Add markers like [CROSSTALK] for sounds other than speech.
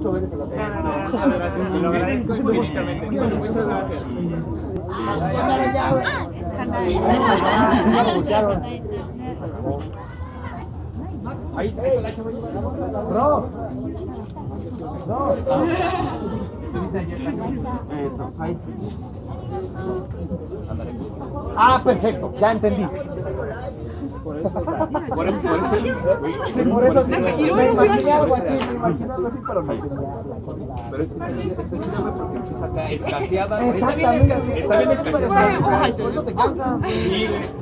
muchas gracias. Lo agradezco infinitamente. Muchas gracias. Ahí, Bro. Ahí. Ah, perfecto, ya entendí. [LAUGHS] Por eso, por eso, Por eso sí, me imaginé algo así, me imaginé algo así, pero no. Pero es que está güey, porque empieza acá escaseada. güey. Está bien escaseada. Está bien escaseada. Por eso te cansas. Sí, güey.